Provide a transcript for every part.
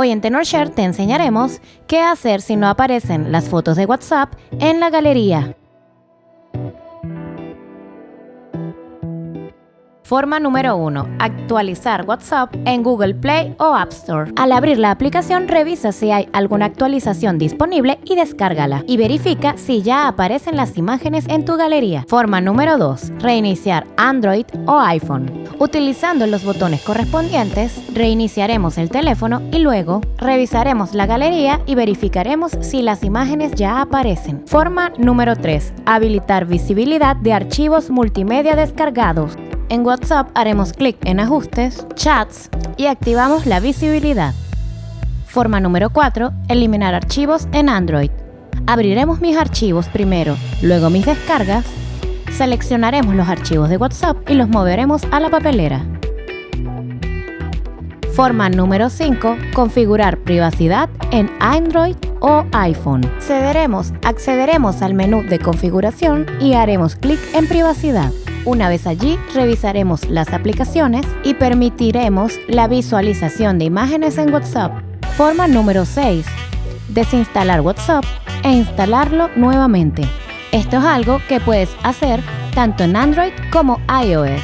Hoy en TenorShare te enseñaremos qué hacer si no aparecen las fotos de WhatsApp en la galería. Forma número 1. Actualizar WhatsApp en Google Play o App Store. Al abrir la aplicación, revisa si hay alguna actualización disponible y descárgala. Y verifica si ya aparecen las imágenes en tu galería. Forma número 2. Reiniciar Android o iPhone. Utilizando los botones correspondientes, reiniciaremos el teléfono y luego revisaremos la galería y verificaremos si las imágenes ya aparecen. Forma número 3. Habilitar visibilidad de archivos multimedia descargados. En WhatsApp haremos clic en Ajustes, Chats y activamos la visibilidad. Forma número 4. Eliminar archivos en Android. Abriremos mis archivos primero, luego mis descargas. Seleccionaremos los archivos de WhatsApp y los moveremos a la papelera. Forma número 5. Configurar privacidad en Android o iPhone. Cederemos, accederemos al menú de configuración y haremos clic en privacidad. Una vez allí, revisaremos las aplicaciones y permitiremos la visualización de imágenes en WhatsApp. Forma número 6. Desinstalar WhatsApp e instalarlo nuevamente. Esto es algo que puedes hacer tanto en Android como iOS.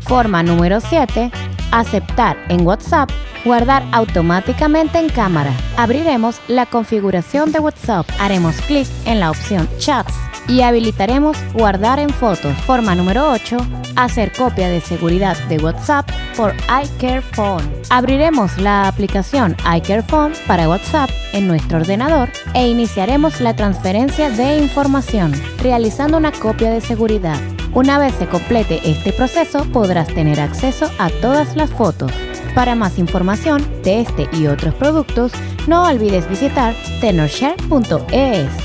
Forma número 7. Aceptar en WhatsApp Guardar automáticamente en cámara. Abriremos la configuración de WhatsApp. Haremos clic en la opción Chats y habilitaremos Guardar en fotos. Forma número 8. Hacer copia de seguridad de WhatsApp por iCareFone. Abriremos la aplicación iCareFone para WhatsApp en nuestro ordenador e iniciaremos la transferencia de información, realizando una copia de seguridad. Una vez se complete este proceso, podrás tener acceso a todas las fotos. Para más información de este y otros productos, no olvides visitar tenorshare.es.